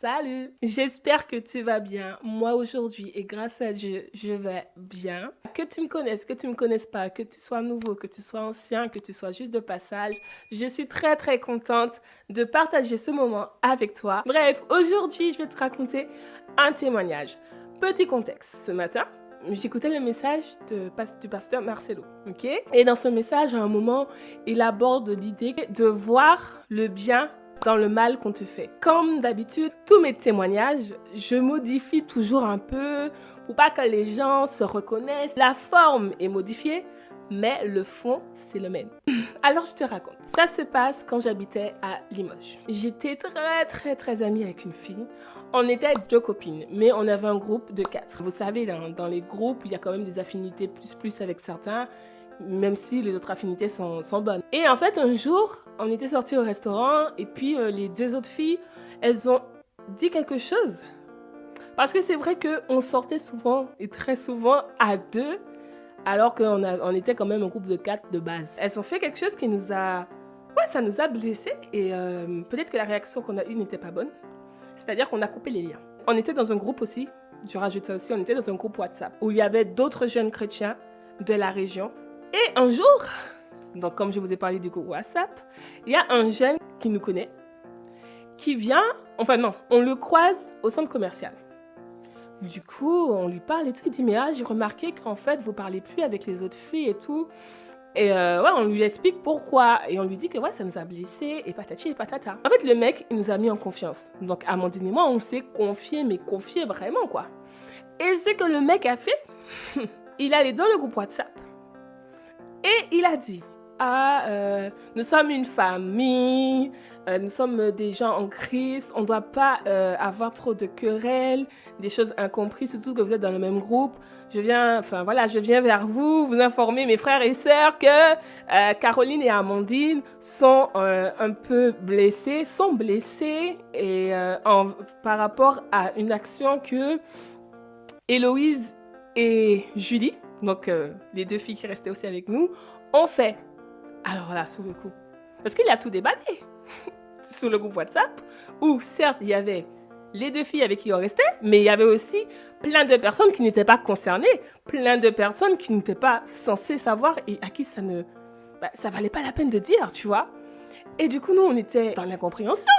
Salut J'espère que tu vas bien. Moi aujourd'hui et grâce à Dieu, je vais bien. Que tu me connaisses, que tu me connaisses pas, que tu sois nouveau, que tu sois ancien, que tu sois juste de passage, je suis très très contente de partager ce moment avec toi. Bref, aujourd'hui je vais te raconter un témoignage. Petit contexte, ce matin, j'écoutais le message du pasteur Marcelo, ok? Et dans ce message, à un moment, il aborde l'idée de voir le bien dans le mal qu'on te fait. Comme d'habitude, tous mes témoignages, je modifie toujours un peu pour pas que les gens se reconnaissent. La forme est modifiée, mais le fond, c'est le même. Alors, je te raconte. Ça se passe quand j'habitais à Limoges. J'étais très, très, très amie avec une fille. On était deux copines, mais on avait un groupe de quatre. Vous savez, dans, dans les groupes, il y a quand même des affinités plus plus avec certains même si les autres affinités sont, bonnes. Et en fait, un jour, on était sortis au restaurant et puis euh, les deux autres filles, elles ont dit quelque chose. Parce que c'est vrai qu'on sortait souvent et très souvent à deux, alors qu'on on était quand même un groupe de quatre de base. Elles ont fait quelque chose qui nous a... Ouais, ça nous a blessés et euh, peut-être que la réaction qu'on a eue n'était pas bonne. C'est-à-dire qu'on a coupé les liens. On était dans un groupe aussi, je rajoute ça aussi, on était dans un groupe WhatsApp où il y avait d'autres jeunes chrétiens de la région et un jour, donc comme je vous ai parlé du coup WhatsApp, il y a un jeune qui nous connaît, qui vient, enfin non, on le croise au centre commercial. Du coup, on lui parle et tout, il dit mais ah, j'ai remarqué qu'en fait vous parlez plus avec les autres filles et tout. Et euh, on lui explique pourquoi. Et on lui dit que ouais, ça nous a blessé et patati et patata. En fait, le mec, il nous a mis en confiance. Donc, Amandine et moi, on s'est confié, mais confié vraiment, quoi. Et ce que le mec a fait, il allait dans le groupe WhatsApp. Il a dit, ah, euh, nous sommes une famille, euh, nous sommes des gens en Christ, on ne doit pas euh, avoir trop de querelles, des choses incomprises, surtout que vous êtes dans le même groupe. Je viens, enfin voilà, je viens vers vous, vous informer, mes frères et sœurs, que Caroline et Amandine sont un peu blessées, sont blessées et, par rapport à une action que Héloïse et Julie, donc euh, les deux filles qui restaient aussi avec nous, ont fait. Alors là, sous le coup. Parce qu'il a tout déballé sur le groupe WhatsApp, où certes, il y avait les deux filles avec qui on restait, mais il y avait aussi plein de personnes qui n'étaient pas concernées, plein de personnes qui n'étaient pas censées savoir et à qui ça ne... Bah, ça valait pas la peine de dire, tu vois. Et du coup, nous, on était dans l'incompréhension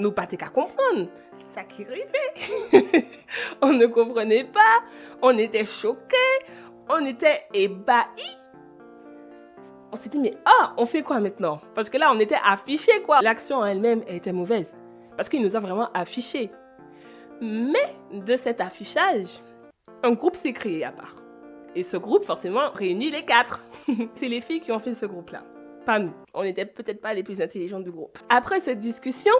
nous pas qu'à comprendre. Ça qui arrivait. on ne comprenait pas. On était choqués. On était ébahis. On s'est dit, mais ah, on fait quoi maintenant? Parce que là, on était affichés, quoi. L'action en elle-même était mauvaise. Parce qu'il nous a vraiment affichés. Mais de cet affichage, un groupe s'est créé à part. Et ce groupe, forcément, réunit les quatre. C'est les filles qui ont fait ce groupe-là. Pas nous. On n'était peut-être pas les plus intelligentes du groupe. Après cette discussion,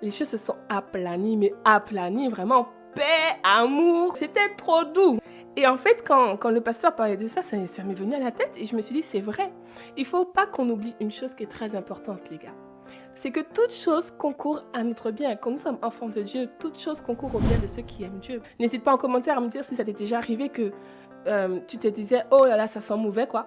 les choses se sont aplanies, mais aplanies, vraiment paix, amour. C'était trop doux. Et en fait, quand, quand le pasteur parlait de ça, ça, m'est venu à la tête et je me suis dit, c'est vrai. Il faut pas qu'on oublie une chose qui est très importante, les gars. C'est que toute chose concourt à notre bien. Quand nous sommes enfants de Dieu, toute chose concourt au bien de ceux qui aiment Dieu. N'hésite pas en commentaire à me dire si ça t'est déjà arrivé que euh, tu te disais, oh là là, ça sent mauvais, quoi.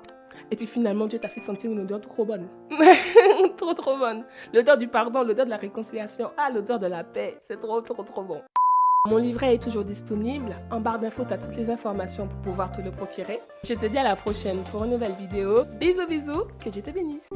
Et puis finalement, Dieu t'a fait sentir une odeur trop bonne. trop, trop bonne. L'odeur du pardon, l'odeur de la réconciliation. Ah, l'odeur de la paix. C'est trop, trop, trop bon. Mon livret est toujours disponible. En barre d'infos, tu as toutes les informations pour pouvoir te le procurer. Je te dis à la prochaine pour une nouvelle vidéo. Bisous, bisous. Que Dieu te bénisse.